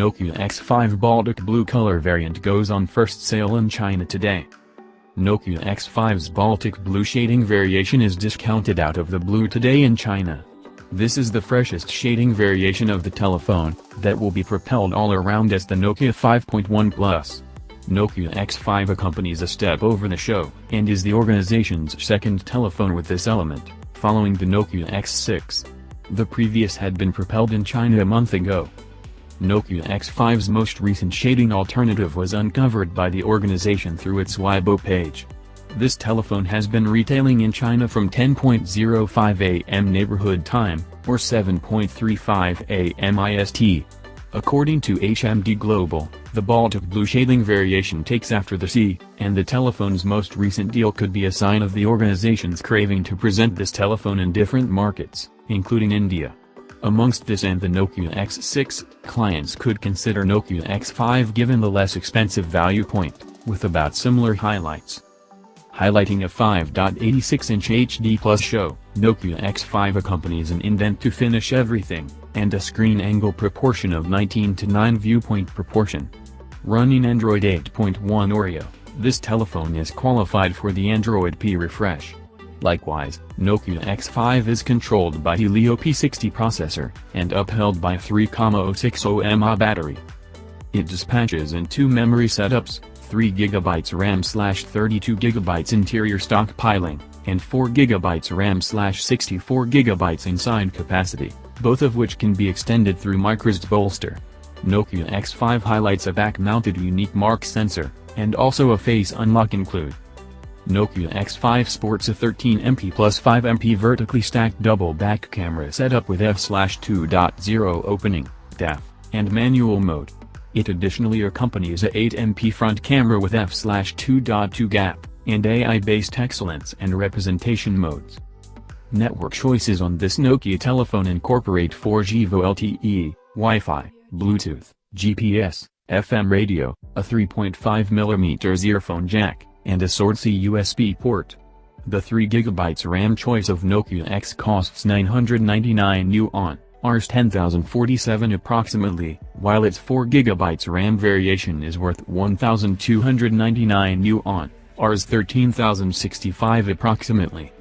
Nokia X5 Baltic Blue color variant goes on first sale in China today. Nokia X5's Baltic Blue shading variation is discounted out of the blue today in China. This is the freshest shading variation of the telephone, that will be propelled all around as the Nokia 5.1 Plus. Nokia X5 accompanies a step over the show, and is the organization's second telephone with this element, following the Nokia X6. The previous had been propelled in China a month ago. Nokia X5's most recent shading alternative was uncovered by the organization through its Weibo page. This telephone has been retailing in China from 10.05 am neighborhood time, or 7.35 am IST. According to HMD Global, the Baltic Blue shading variation takes after the C, and the telephone's most recent deal could be a sign of the organization's craving to present this telephone in different markets, including India. Amongst this and the Nokia X6, clients could consider Nokia X5 given the less expensive value point, with about similar highlights. Highlighting a 5.86-inch HD Plus show, Nokia X5 accompanies an indent to finish everything, and a screen angle proportion of 19 to 9 viewpoint proportion. Running Android 8.1 Oreo, this telephone is qualified for the Android P refresh. Likewise, Nokia X5 is controlled by Helio P60 processor, and upheld by 3,060 mAh battery. It dispatches in two memory setups, 3GB RAM slash 32GB interior stockpiling, and 4GB RAM slash 64GB inside capacity, both of which can be extended through microSD bolster. Nokia X5 highlights a back-mounted unique mark sensor, and also a face unlock include. Nokia X5 sports a 13MP plus 5MP vertically stacked double back camera setup with f/2.0 opening, DAF, and manual mode. It additionally accompanies a 8MP front camera with f/2.2 gap, and AI-based excellence and representation modes. Network choices on this Nokia telephone incorporate 4G VoLTE, Wi-Fi, Bluetooth, GPS, FM radio, a 3.5mm earphone jack, and a SWORD-C USB port. The 3GB RAM choice of Nokia X costs 999 yuan, Rs 10,047 approximately, while its 4GB RAM variation is worth 1,299 yuan, Rs 13,065 approximately.